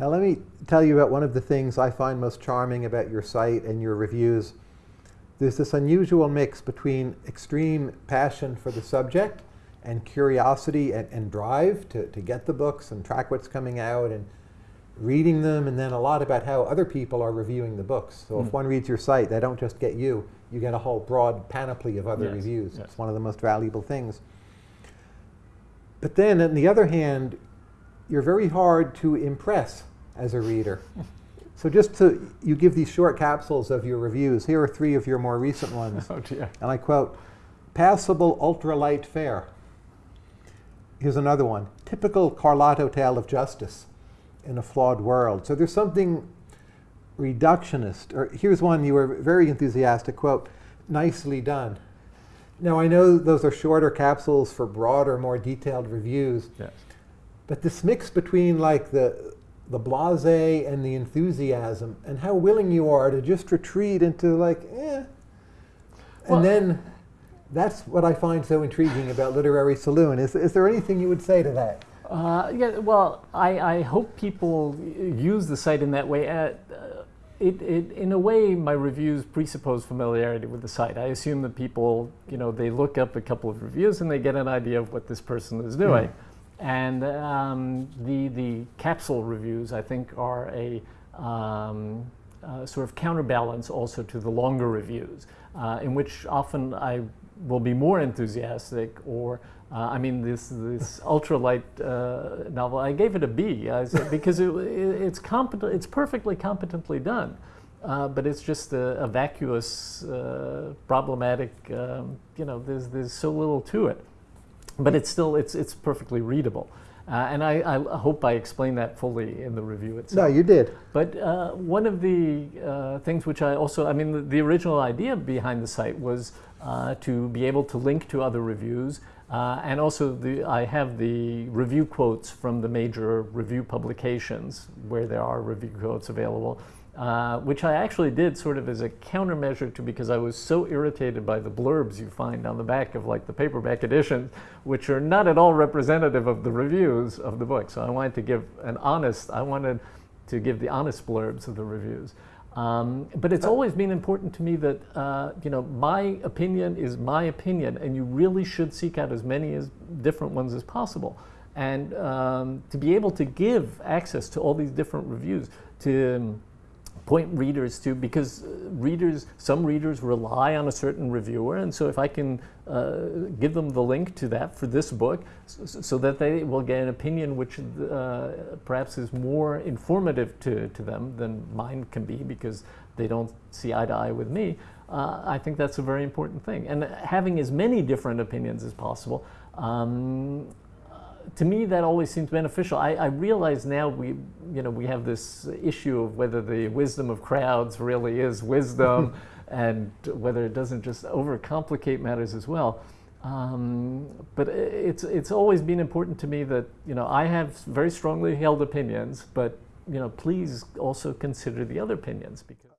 Now let me tell you about one of the things I find most charming about your site and your reviews. There's this unusual mix between extreme passion for the subject and curiosity and, and drive to, to get the books and track what's coming out and reading them and then a lot about how other people are reviewing the books. So mm. if hmm. one reads your site, they don't just get you, you get a whole broad panoply of other yes. reviews. Yes. It's one of the most valuable things. But then on the other hand, you're very hard to impress as a reader. So just to, you give these short capsules of your reviews. Here are three of your more recent ones. oh dear. And I quote, passable ultralight fare. Here's another one, typical Carlotto tale of justice in a flawed world. So there's something reductionist, or here's one you were very enthusiastic, quote, nicely done. Now I know those are shorter capsules for broader, more detailed reviews, yes. but this mix between like the, the blase and the enthusiasm and how willing you are to just retreat into like, eh. Well, and then that's what I find so intriguing about Literary Saloon. Is, is there anything you would say to that? Uh, yeah, well, I, I, hope people use the site in that way. Uh, it, it, in a way, my reviews presuppose familiarity with the site. I assume that people, you know, they look up a couple of reviews and they get an idea of what this person is doing. Mm. And um, the, the capsule reviews, I think, are a um, uh, sort of counterbalance also to the longer reviews, uh, in which often I will be more enthusiastic or uh, I mean, this this ultralight uh, novel, I gave it a B said, because it, it, it's competent, it's perfectly competently done, uh, but it's just a, a vacuous, uh, problematic. Um, you know, there's there's so little to it, but it's still it's it's perfectly readable. Uh, and I, I, hope I explained that fully in the review itself. No, you did. But uh, one of the uh, things which I also, I mean, the, the original idea behind the site was uh, to be able to link to other reviews. Uh, and also, the, I have the review quotes from the major review publications where there are review quotes available. Uh, which I actually did sort of as a countermeasure to because I was so irritated by the blurbs you find on the back of like the paperback editions, which are not at all representative of the reviews of the book. So I wanted to give an honest, I wanted to give the honest blurbs of the reviews. Um, but it's always been important to me that, uh, you know, my opinion is my opinion, and you really should seek out as many as different ones as possible. And um, to be able to give access to all these different reviews, to point readers to because uh, readers, some readers rely on a certain reviewer, and so if I can uh, give them the link to that for this book, so, so that they will get an opinion which uh, perhaps is more informative to, to them than mine can be because they don't see eye to eye with me, uh, I think that's a very important thing. And having as many different opinions as possible um, to me, that always seems beneficial. I, I, realize now we, you know, we have this issue of whether the wisdom of crowds really is wisdom, and whether it doesn't just overcomplicate matters as well. Um, but it's it's always been important to me that you know I have very strongly held opinions, but you know, please also consider the other opinions because.